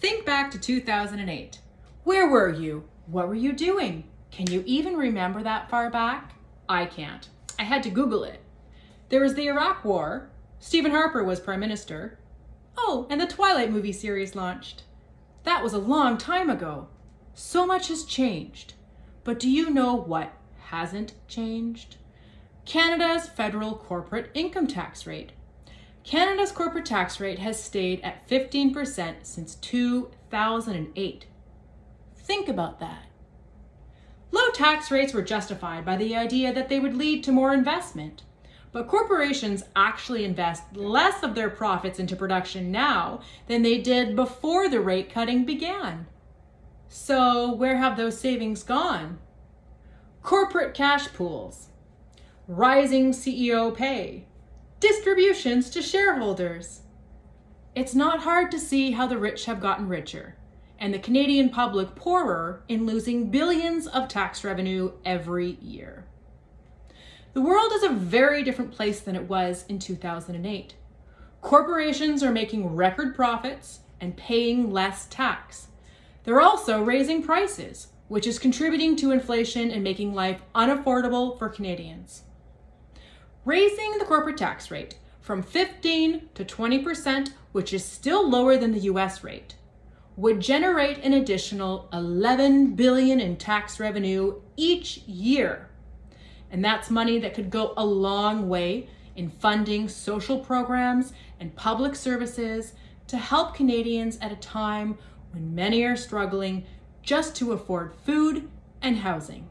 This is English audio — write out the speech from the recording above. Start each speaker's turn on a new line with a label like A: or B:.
A: Think back to 2008. Where were you? What were you doing? Can you even remember that far back? I can't. I had to Google it. There was the Iraq War. Stephen Harper was Prime Minister. Oh, and the Twilight movie series launched. That was a long time ago. So much has changed. But do you know what hasn't changed? Canada's federal corporate income tax rate. Canada's corporate tax rate has stayed at 15% since 2008. Think about that. Low tax rates were justified by the idea that they would lead to more investment. But corporations actually invest less of their profits into production now than they did before the rate cutting began. So where have those savings gone? Corporate cash pools, rising CEO pay, distributions to shareholders. It's not hard to see how the rich have gotten richer and the Canadian public poorer in losing billions of tax revenue every year. The world is a very different place than it was in 2008. Corporations are making record profits and paying less tax. They're also raising prices, which is contributing to inflation and making life unaffordable for Canadians. Raising the corporate tax rate from 15 to 20%, which is still lower than the US rate, would generate an additional 11 billion in tax revenue each year. And that's money that could go a long way in funding social programs and public services to help Canadians at a time when many are struggling just to afford food and housing.